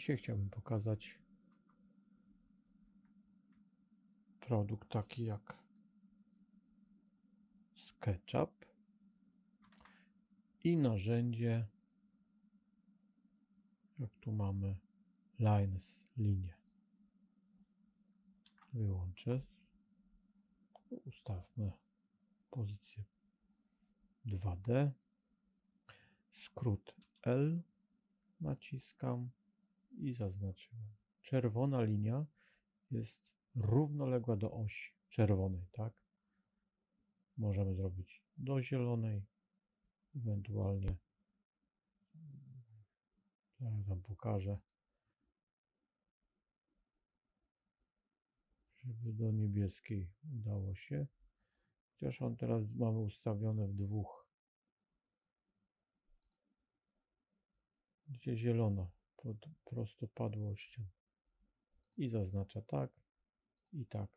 Dzisiaj chciałbym pokazać produkt taki jak SketchUp i narzędzie, jak tu mamy lines, linie. Wyłączę. Ustawmy pozycję 2D. Skrót L naciskam i zaznaczyłem. Czerwona linia jest równoległa do osi czerwonej, tak? Możemy zrobić do zielonej, ewentualnie zaraz Wam pokażę, żeby do niebieskiej udało się. Chociaż on teraz mamy ustawione w dwóch. Gdzie zielono pod prostopadłością. I zaznacza tak i tak.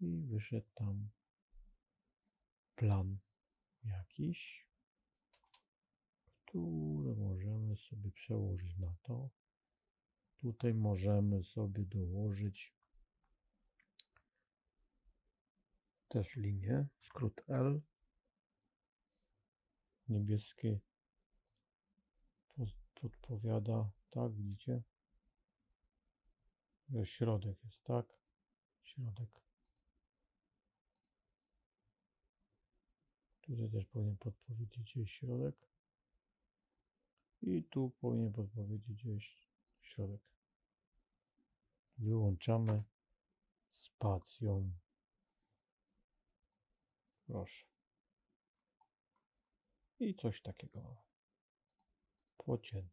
I wyszedł tam plan jakiś, który możemy sobie przełożyć na to. Tutaj możemy sobie dołożyć też linię, skrót L, niebieskie podpowiada, tak, widzicie, że środek jest, tak, środek. Tutaj też powinien podpowiedzieć gdzieś środek. I tu powinien podpowiedzieć gdzieś środek. Wyłączamy spacją. Proszę. I coś takiego. Fortune.